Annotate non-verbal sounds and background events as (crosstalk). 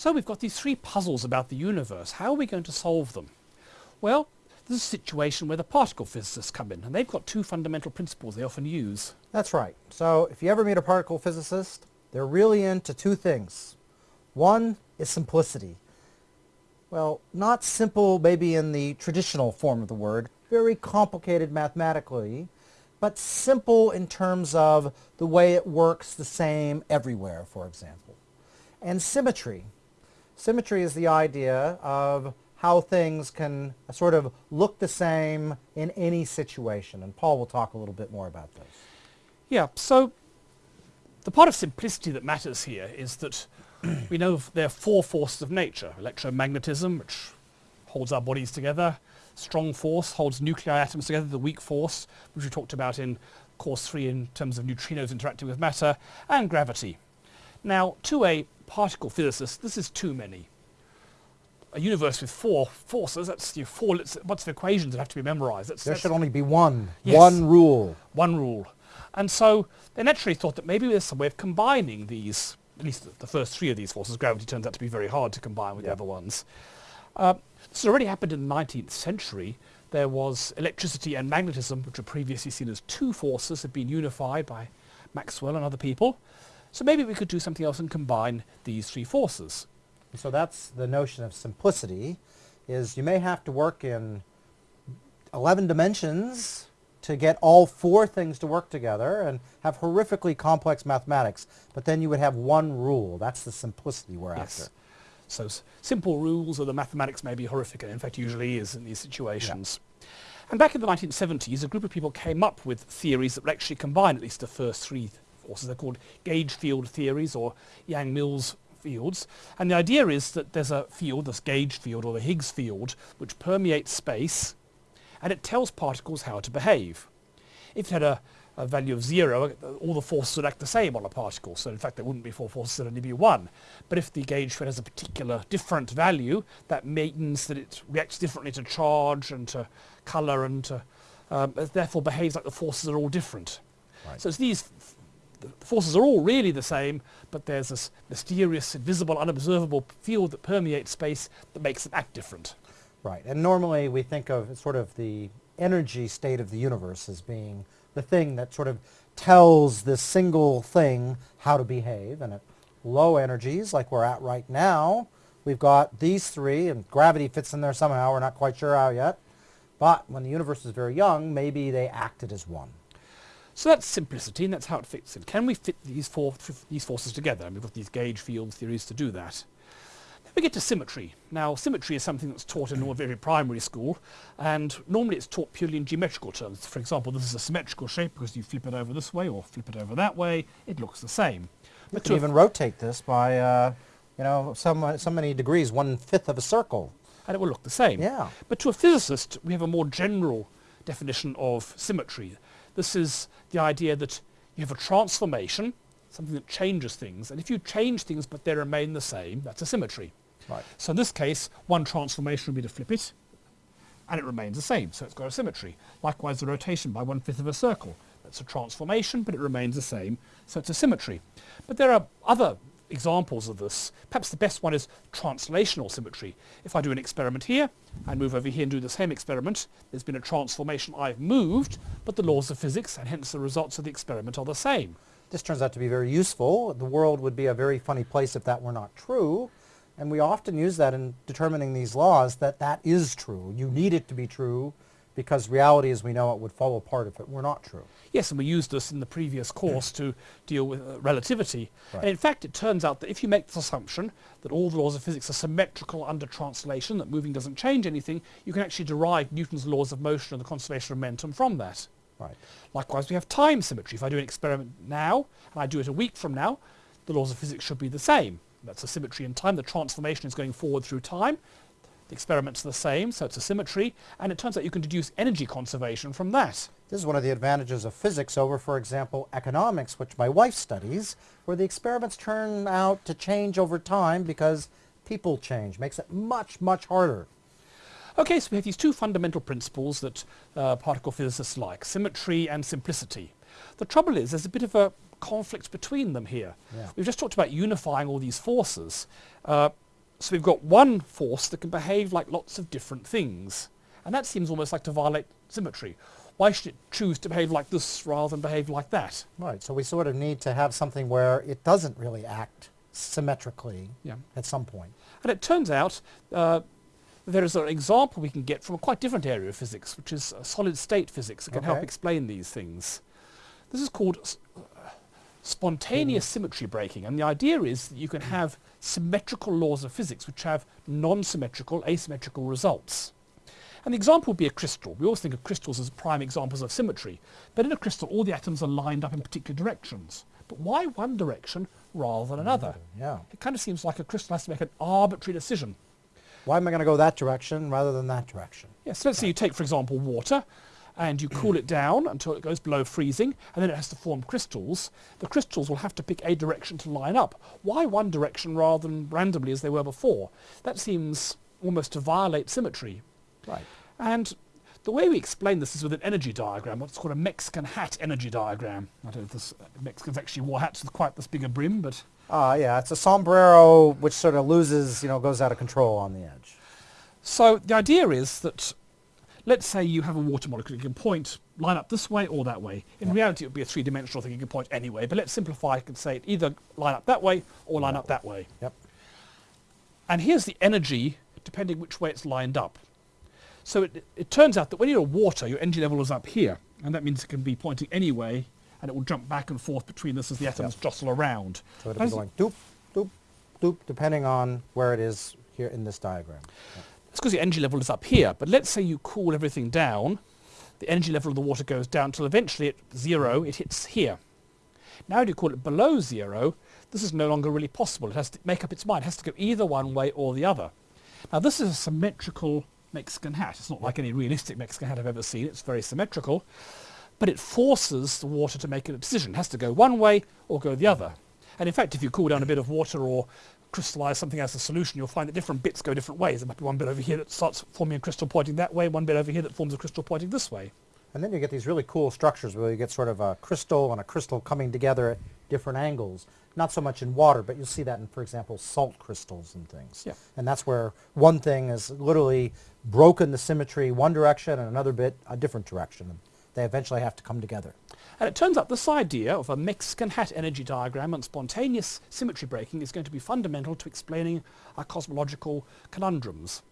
So we've got these three puzzles about the universe. How are we going to solve them? Well, this is a situation where the particle physicists come in, and they've got two fundamental principles they often use. That's right. So if you ever meet a particle physicist, they're really into two things. One is simplicity. Well, not simple maybe in the traditional form of the word, very complicated mathematically, but simple in terms of the way it works the same everywhere, for example. And symmetry. Symmetry is the idea of how things can sort of look the same in any situation. And Paul will talk a little bit more about this. Yeah, so the part of simplicity that matters here is that (clears throat) we know there are four forces of nature. Electromagnetism, which holds our bodies together. Strong force holds nuclei atoms together. The weak force, which we talked about in course three in terms of neutrinos interacting with matter. And gravity. Now, to a particle physicists, this is too many a universe with four forces, that's your four lots of equations that have to be memorized. That's, there that's should only be one, yes, one rule. One rule. And so they naturally thought that maybe there's some way of combining these, at least the first three of these forces. Gravity turns out to be very hard to combine with the other ones. Uh, this already happened in the 19th century. There was electricity and magnetism, which were previously seen as two forces, had been unified by Maxwell and other people. So maybe we could do something else and combine these three forces. So that's the notion of simplicity, is you may have to work in 11 dimensions to get all four things to work together and have horrifically complex mathematics, but then you would have one rule. That's the simplicity we're yes. after. So simple rules or the mathematics may be horrific, and in fact usually is in these situations. Yeah. And back in the 1970s, a group of people came up with theories that would actually combine at least the first three forces. They're called gauge field theories or Yang-Mills fields. And the idea is that there's a field, this gauge field or the Higgs field, which permeates space and it tells particles how to behave. If it had a, a value of zero, all the forces would act the same on a particle. So in fact, there wouldn't be four forces, there'd only be one. But if the gauge field has a particular different value, that means that it reacts differently to charge and to color and to, um, therefore behaves like the forces are all different. Right. So it's these the forces are all really the same, but there's this mysterious, invisible, unobservable field that permeates space that makes them act different. Right, and normally we think of sort of the energy state of the universe as being the thing that sort of tells this single thing how to behave, and at low energies, like we're at right now, we've got these three, and gravity fits in there somehow, we're not quite sure how yet, but when the universe is very young, maybe they acted as one. So that's simplicity, and that's how it fits in. Can we fit these, four, these forces together? And we've got these gauge field theories to do that. Then we get to symmetry. Now, symmetry is something that's taught in a very primary school, and normally it's taught purely in geometrical terms. For example, this is a symmetrical shape because you flip it over this way or flip it over that way, it looks the same. You but can even rotate this by, uh, you know, some, so many degrees, one-fifth of a circle. And it will look the same. Yeah. But to a physicist, we have a more general definition of symmetry. This is the idea that you have a transformation, something that changes things, and if you change things but they remain the same, that's a symmetry. Right. So in this case, one transformation would be to flip it, and it remains the same, so it's got a symmetry. Likewise, the rotation by one-fifth of a circle. That's a transformation, but it remains the same, so it's a symmetry. But there are other examples of this. Perhaps the best one is translational symmetry. If I do an experiment here, I move over here and do the same experiment, there's been a transformation, I've moved, but the laws of physics and hence the results of the experiment are the same. This turns out to be very useful. The world would be a very funny place if that were not true. And we often use that in determining these laws that that is true. You need it to be true because reality as we know it would fall apart if it were not true. Yes, and we used this in the previous course to deal with uh, relativity. Right. And in fact, it turns out that if you make this assumption that all the laws of physics are symmetrical under translation, that moving doesn't change anything, you can actually derive Newton's laws of motion and the conservation of momentum from that. Right. Likewise, we have time symmetry. If I do an experiment now, and I do it a week from now, the laws of physics should be the same. That's a symmetry in time. The transformation is going forward through time. The experiment's the same, so it's a symmetry, and it turns out you can deduce energy conservation from that. This is one of the advantages of physics over, for example, economics, which my wife studies, where the experiments turn out to change over time because people change. Makes it much, much harder. Okay, so we have these two fundamental principles that uh, particle physicists like, symmetry and simplicity. The trouble is there's a bit of a conflict between them here. Yeah. We've just talked about unifying all these forces. Uh, So we've got one force that can behave like lots of different things. And that seems almost like to violate symmetry. Why should it choose to behave like this rather than behave like that? Right, so we sort of need to have something where it doesn't really act symmetrically Yeah. at some point. And it turns out uh, there is an example we can get from a quite different area of physics, which is uh, solid state physics that can help explain these things. This is called s- uh, spontaneous symmetry breaking. And the idea is that you can have symmetrical laws of physics which have non-symmetrical, asymmetrical results. And the example would be a crystal. We always think of crystals as prime examples of symmetry. But in a crystal, all the atoms are lined up in particular directions. But why one direction rather than another? Yeah. It kind of seems like a crystal has to make an arbitrary decision. Why am I going to go that direction rather than that direction? Yes, let's say you take, for example, water and you cool it down until it goes below freezing and then it has to form crystals. The crystals will have to pick a direction to line up. Why one direction rather than randomly as they were before? That seems almost to violate symmetry. Right. And the way we explain this is with an energy diagram, what's called a Mexican hat energy diagram. I don't know if this, uh, Mexicans actually wore hats with quite this big a brim, but Ah, yeah, it's a sombrero which sort of loses, you know, goes out of control on the edge. So the idea is that, let's say you have a water molecule, you can point, line up this way or that way. In Yeah. reality, it would be a three-dimensional thing, you can point anyway, but let's simplify, I can say it either line up that way or line up that way. Yep. And here's the energy, depending which way it's lined up. So it, it turns out that when you're water, your energy level is up here, and that means it can be pointing any way, and it will jump back and forth between this as the atoms jostle around. So it'll be going doop, doop, doop, depending on where it is here in this diagram. It's because the energy level is up here, but let's say you cool everything down, the energy level of the water goes down till eventually at zero, it hits here. Now if you call it below zero, this is no longer really possible. It has to make up its mind. It has to go either one way or the other. Now this is a symmetrical Mexican hat. It's not like any realistic Mexican hat I've ever seen. It's very symmetrical. But it forces the water to make a decision. It has to go one way or go the other. And in fact, if you cool down a bit of water or crystallize something as a solution, you'll find that different bits go different ways. There might be one bit over here that starts forming a crystal pointing that way, one bit over here that forms a crystal pointing this way. And then you get these really cool structures where you get sort of a crystal and a crystal coming together at different angles. Not so much in water, but you'll see that in, for example, salt crystals and things. Yeah. And that's where one thing is literally broken the symmetry one direction and another bit a different direction. They eventually have to come together. And it turns out this idea of a Mexican hat energy diagram and spontaneous symmetry breaking is going to be fundamental to explaining our cosmological conundrums.